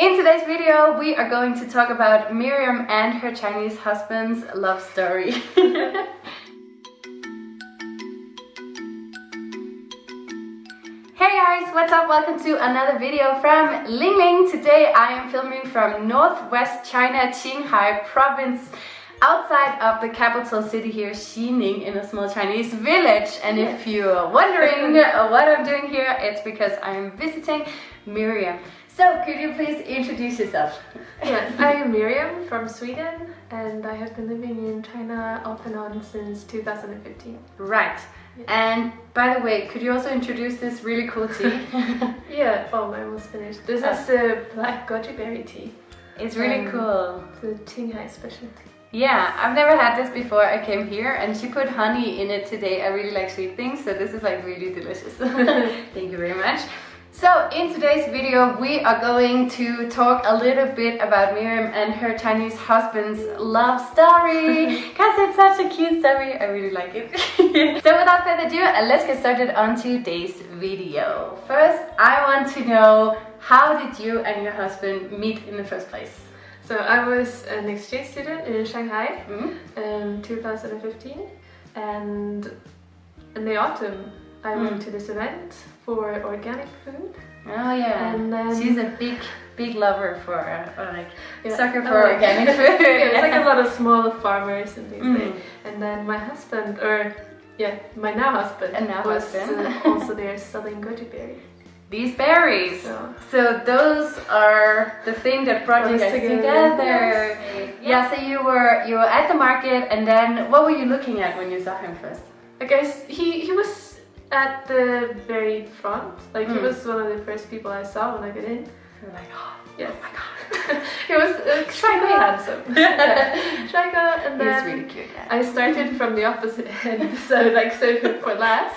In today's video, we are going to talk about Miriam and her Chinese husband's love story. Hey guys, what's up? Welcome to another video from Ling Ling. Today I am filming from northwest China, Qinghai province, outside of the capital city here, Xining, in a small Chinese village. And if you're wondering uh, what I'm doing here, it's because I'm visiting Miriam. So, could you please introduce yourself? Yes, I am Miriam from Sweden and I have been living in China off and on since 2015. Right. And by the way, could you also introduce this really cool tea? yeah, oh, I almost finished. This Oh. is the black goji berry tea. It's really Um, cool. The Qinghai specialty. Yeah, I've never had this before I came here and she put honey in it today. I really like sweet things, so this is like really delicious. Thank you very much. So in today's video we are going to talk a little bit about Miriam and her Chinese husband's love story because it's such a cute story. I really like it. so without further ado, uh, let's get started on today's video. First, I want to know how did you and your husband meet in the first place? So I was an exchange student in Shanghai Hmm? in 2015 and in the autumn I went Mm. to this event for organic food. Oh yeah, And she's a big, big lover for uh, like Yeah. sucker Oh, for like- organic food. yeah, it's like a lot of small farmers and things. Mm. And then my husband, or yeah, my now husband, And now was husband. uh, also there selling goji berries. These berries. So So those are the thing that brought you us guys together. together. Yeah. So you were you were at the market, and then what were you looking at when you saw him first? I guess he he was at the very front. Like he Mm. was one of the first people I saw when I got in. You were like, oh, Yes. my god, he was extremely handsome. Shy guy, and he's then really cute. Yeah. I started from the opposite end, so like so for last.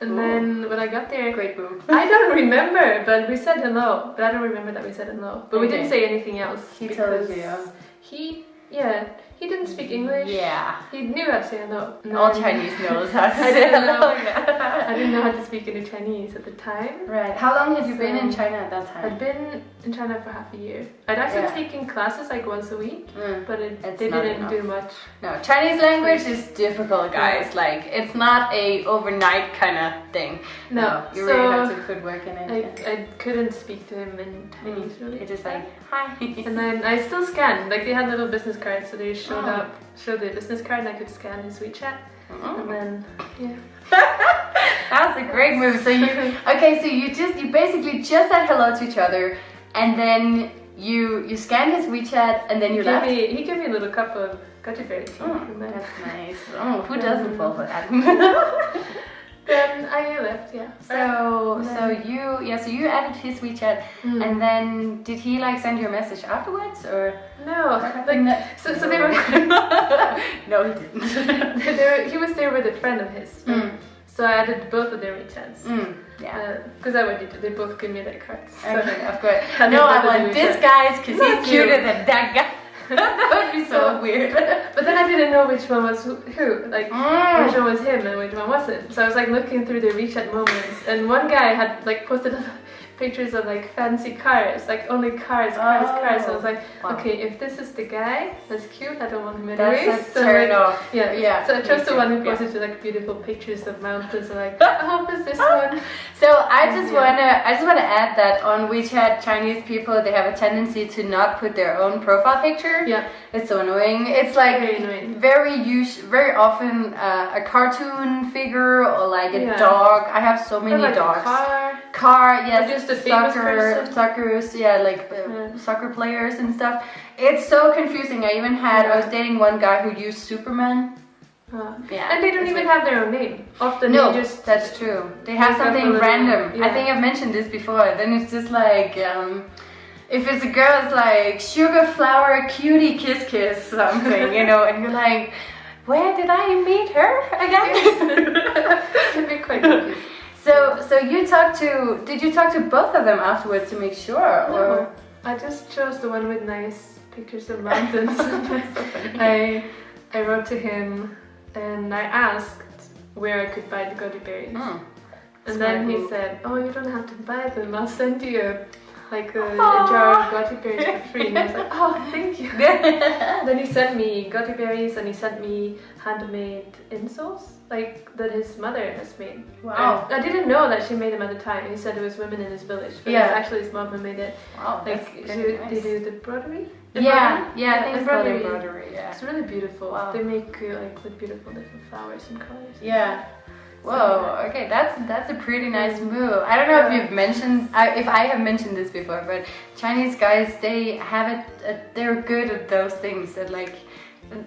And Ooh. then when I got there, Great move. I don't remember, but we said hello. But I don't remember that we said hello. But we didn't say anything else. He told because you. He, yeah, he didn't speak English. Yeah. He knew how to say hello. All Chinese knows how to I say didn't hello. know. I didn't know how to speak any Chinese at the time. Right. How long had you been in China at that time? I'd been in China for half a year. I'd actually Yeah. taken classes like once a week, Mm. but it, It's they didn't enough. do much. No, Chinese language is difficult, guys. Like, it's not a overnight kind of thing. No, you so really have to put work in it. I, I couldn't speak to him in Chinese really. It's just like, hi. And then I still scanned. Like they had little business cards, so they showed Oh. up, showed the business card, and I could scan his WeChat. Mm. And then yeah, That's a great move. So you, okay, so you just, you basically just said hello to each other, and then you you scanned his WeChat, and then you he left. me he gave me a little cup of goji berry tea. Oh, that's nice. Oh, who doesn't fall for that? then I left. Yeah. so, so you, yeah, so you added his WeChat, Mm. and then did he like send you a message afterwards, or? no, Like, like so, so they were. no, he didn't. they were, he was there with a friend of his. Mm. So I added both of their WeChats. Mm, yeah. Because I wanted to, they both give me their cards. So. Okay, of course. No, I want this guy's because he's cuter than that guy. That would be so So- weird. But then I didn't know which one was who, who. like Mm. which one was him and which one wasn't. So I was like looking through the WeChat moments, and one guy had like posted pictures of like fancy cars, like only cars, cars, cars. So I was like, Wow. okay, if this is the guy, that's cute. I don't want him That's anyways. a So, turn like, off. Yeah, Yeah, So I chose the one who yeah. posted like beautiful pictures of mountains. Like, I hope it's this one. So I just Yeah. wanna I just wanna add that on WeChat Chinese people they have a tendency to not put their own profile picture. Yeah, It's so annoying. It's like Very annoying. very us very often uh, a cartoon figure or like a Yeah. dog. I have so many like dogs. Car. yes, just famous soccer, suckers, yeah, like uh, Yeah. soccer players and stuff. It's so confusing. I even had, I was dating one guy who used Superman. Uh, Yeah, and they don't even like- have their own name. Often No, they just that's true. They have something random. I think I've mentioned this before. Then it's just like, um, if it's a girl, it's like sugar flower cutie kiss kiss something, you know, and you're like, where did I meet her again? can be quite confusing. You talked to? Did you talk to both of them afterwards to make sure, No, or? I just chose the one with nice pictures of mountains. So. I I wrote to him and I asked where I could buy the goji berries. Hmm. and then he said, "Oh, you don't have to buy them. I'll send you like a, a jar of goji berries for free. And I was like, oh, thank you. then he sent me goji berries and he sent me handmade insoles, like that his mother has made. Wow. I, I didn't know that she made them at the time. He said it was women in his village, but Yeah. actually his mom who made it. Wow, Like she, pretty they do the broderie. Yeah, yeah, I think it's embroidery. embroidery. Yeah. It's really beautiful. Wow. They make uh, like with beautiful different flowers and colors. Yeah. Whoa. Okay, that's that's a pretty nice move. I don't know if you've mentioned, I, if I have mentioned this before, but Chinese guys they have it. Uh, they're good at those things. That like,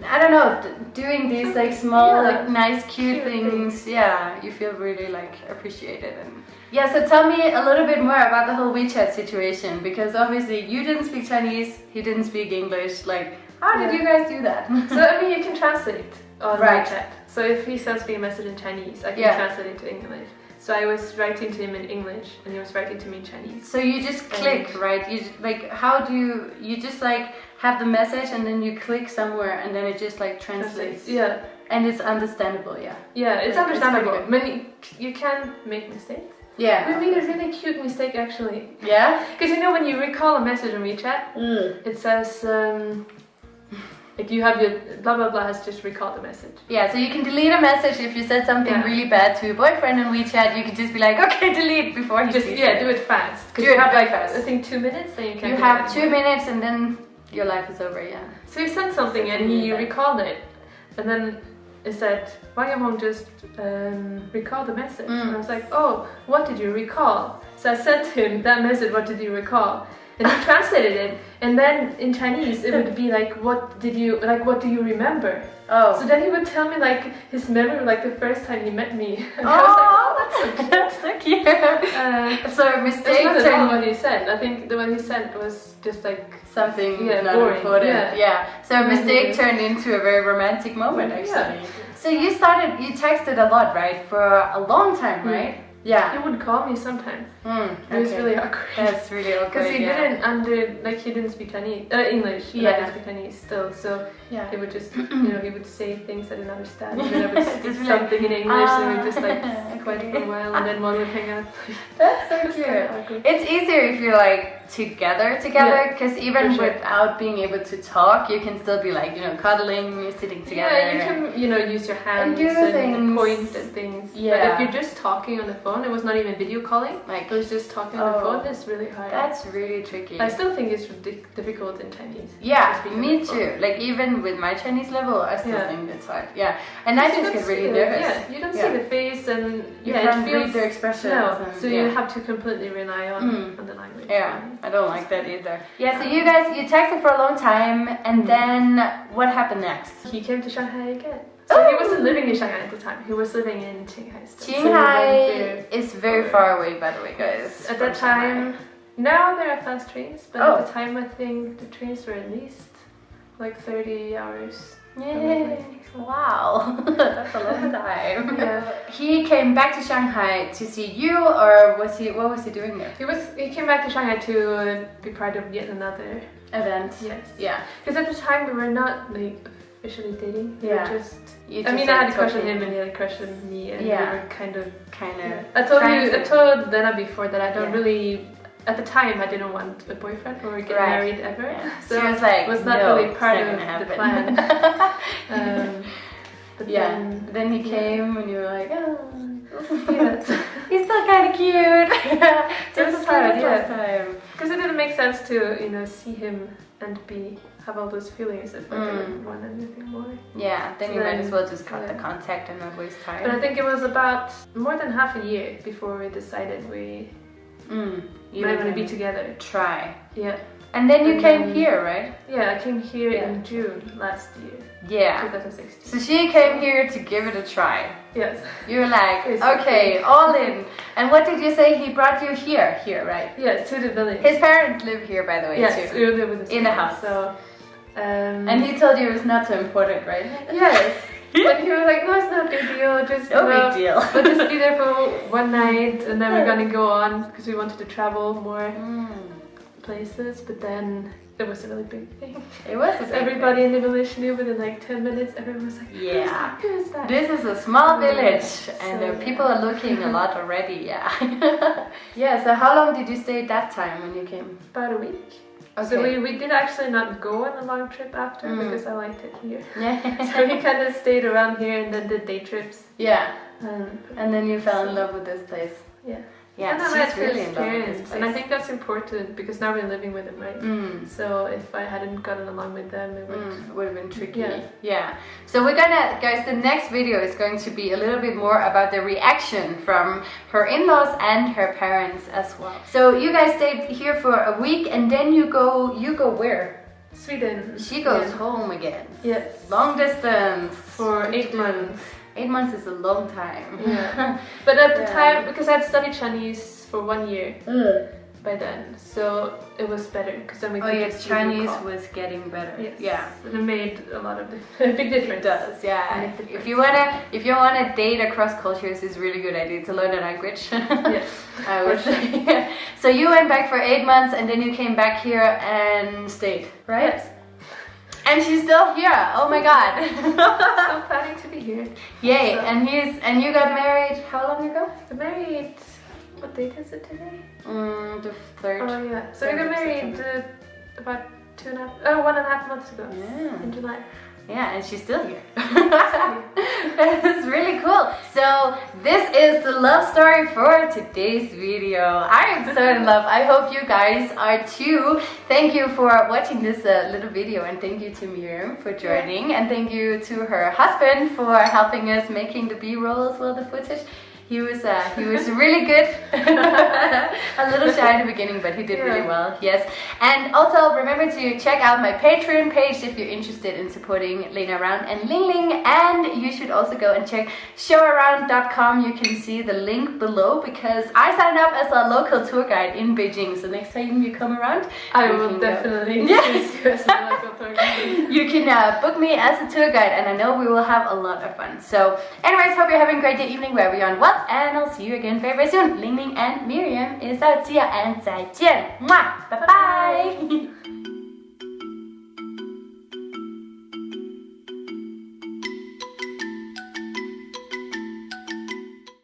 I don't know, doing these like small, Yeah. like nice, cute, Cute things. Yeah, you feel really like appreciated and. Yeah, so tell me a little bit more about the whole WeChat situation because obviously you didn't speak Chinese, he didn't speak English. Like, how did Yeah. you guys do that? So I mean, you can translate on Right. WeChat. So if he sends me a message in Chinese, I can Yeah. translate it to English. So I was writing to him in English, and he was writing to me in Chinese. So you just click, right? You just, like how do you you just like have the message and then you click somewhere and then it just like translates. Yeah, And it's understandable, yeah. yeah, it's It's understandable. pretty Many you can make mistakes. Yeah. We made a really cute mistake actually, Yeah? because you know when you recall a message on WeChat, it says. Um, like you have your blah blah blah has just recalled the message. Yeah, so you can delete a message if you said something Yeah. really bad to your boyfriend on WeChat. You can just be like, okay, delete before he Just sees yeah, it. do it fast. Do you it have like fast. I think two minutes, then you can. You have two minutes and then your life is over, yeah. So he sent something and he Yeah. recalled it, and then it said, "Why you won't just um, recall the message?" Mm. And I was like, "Oh, what did you recall?" So I sent him that message. What did you recall? And he translated it, and then in Chinese it would be like, "What did you like? What do you remember?" Oh. So then he would tell me like his memory, like the first time he met me. And was like, "Oh, that's so cute." that's so cute. Uh, so a that's mistake not at what he said. I think the one he sent was just like something Yeah, not boring, important. yeah. Yeah. So a mistake turned into a very romantic moment actually. Yeah. So you started you texted a lot, right? For a long time, Mm. Yeah. he would call me sometimes. Mm, It was really awkward. That's really awkward. Because he yeah. didn't under like he didn't speak Chinese, uh, English. and I didn't speak Chinese still, so Yeah. he would just you know he would say things I didn't understand. And then I would speak Just be like, something in English, and we "Ah, just like quiet for a while, and then one would hang up. That's so It's kinda cute. It's easier if you're like together together Yeah, because even sure. without being able to talk, you can still be like, you know, cuddling, you're sitting together. Yeah, you can you know use your hands do and, things. point at things. But Yeah. if you're just talking on the phone, it was not even video calling. Like It was just talking on the Oh. phone. that's really hard. that's really tricky. I still think it's difficult in Chinese. Yeah, to speak on me too. Like even with my Chinese level, I still Yeah. think it's hard. Yeah, and I just get really nervous. Yeah, you don't Yeah. see the face and You yeah, can't read their expressions. No, and- so yeah. you have to completely rely on Mm. on the language. Yeah, I don't like that either. Yeah, so you guys, you texted for a long time, and Mm. then what happened next? He came to Shanghai again. So he wasn't living in Shanghai at the time. He was living in Qinghai. Still. So Qinghai there. is very far away, by the way, guys. At that time, now there are fast trains, but Oh. at the time I think the trains were at least like 30 hours. Yay! Wow, that's a long time. Yeah. He came back to Shanghai to see you, or was he? What was he doing there? He was. He came back to Shanghai to be part of yet another. Event. Yes. Yeah. Because at the time we were not like officially dating. Yeah. just. I mean, I had a crush on him and he had a crush on me, and Yeah. we were kind of. Kind of. I told you. I told Lena before that I don't Yeah. really. At the time, I didn't want a boyfriend or get Right. married ever. Yeah. So she was like, was not no, really part of gonna the plan. Um, but yeah. then. Then he yeah. came, and you were like, oh. He's still kind of cute. It was as hard as cute, last yeah. time. Because it didn't make sense to, you know, see him and be have all those feelings if I Mm. didn't want anything more. Yeah, then So you might as well just cut the contact and not waste time. But I think it was about more than half a year before we decided we mm, you might want to be together. Try. Yeah. And then you And came then- here, right? Yeah, I came here Yeah. in June last year, Yeah. 2016. So she came here to give it a try. Yes. You were like, okay, all in. And what did you say? He brought you here, here, right? Yes, to the village. His parents live here, by the way, yes, too. we live with his In the house. So, um, And he told you it was not so important, right? yes. But he was like, no, it's not a big deal. Just No know, big deal. We'll just be there for one night and then we're gonna go on because we wanted to travel more. Mm. places, but then it was a really big thing. It was Everybody in the village knew within like 10 minutes, everyone was like, Yeah. Who is that? This is a small village and uh, people are looking a lot already, yeah. yeah, so how long did you stay at that time when you came? About a week. Okay. So we, we did actually not go on a long trip after Mm. because I liked it here. Yeah. So we kind of stayed around here and then did day trips. yeah. Um, And then you fell in love with this place. yeah. Yeah, and I she's really in love with this experience. And I think that's important because now we're living with them, right? Mm. So if I hadn't gotten along with them, it would. Mm, it would have been tricky. Yeah. yeah. So we're gonna, guys, the next video is going to be a little bit more about the reaction from her in-laws and her parents as well. So you guys stayed here for a week and then you go, you go where? Sweden. She goes Yeah. home again. Yes. Long distance. For eight months. Eight months is a long time. Yeah. But at the time, because I'd studied Chinese for one year by then, so it was better because then we oh yes, Chinese was getting better. Yes. Yeah. And it made a lot of a big difference. It difference. does, yeah. The If you wanna, if you wanna date across cultures, is really good idea to learn a language. Yes. I would say. so you went back for eight months, and then you came back here and stayed, right? Yes. And she's still here. Oh my god! I'm planning to be here. Yay! So- And he's and you got married how long ago? Married. What date is it today? Mm, the third. Oh yeah. So we got married uh, about two and a half, oh, one and a half months ago. Yeah. In July. Yeah, and she's still here. It's really cool. So this is the love story for today's video. I am so in love. I hope you guys are too. Thank you for watching this uh, little video and thank you to Miriam for joining and thank you to her husband for helping us making the B-roll as well, the footage. He was uh, he was really good. a little shy in the beginning, but he did really well. Yes. And also remember to check out my Patreon page if you're interested in supporting Lena Round and Ling Ling. And you should also go and check showaround.com. You can see the link below because I signed up as a local tour guide in Beijing. So next time you come around, I will definitely Yeah. You as a local tour guide. You can uh, book me as a tour guide, and I know we will have a lot of fun. So, anyways, hope you're having a great day, evening, wherever you're on what, and I'll see you again very, very soon. Ling Ling and Miriam is out. See ya and 再见. Mwah! Bye bye!